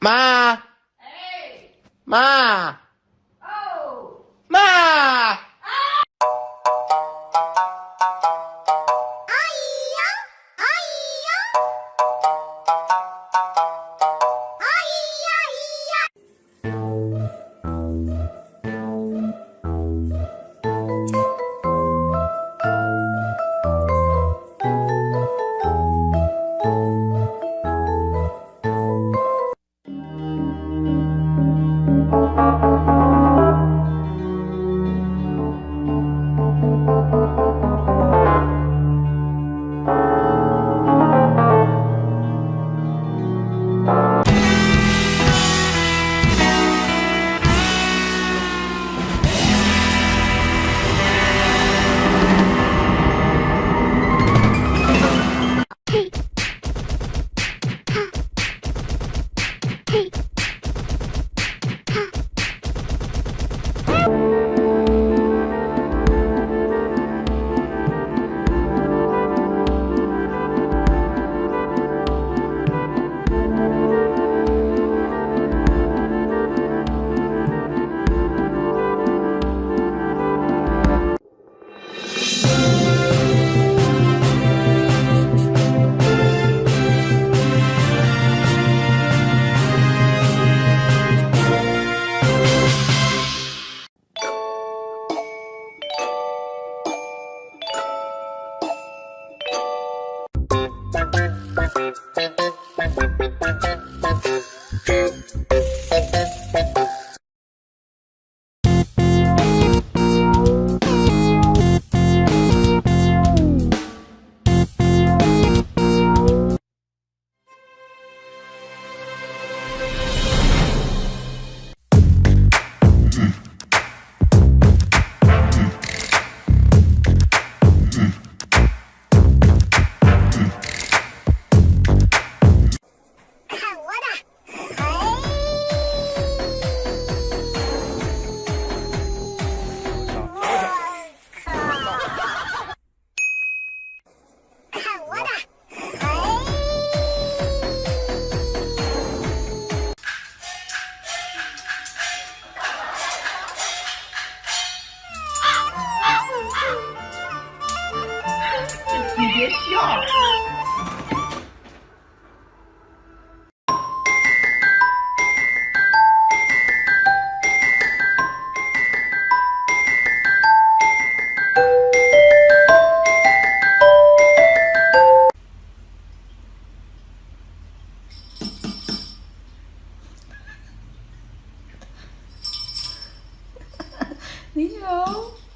Ma! 妈妈。笑。你好。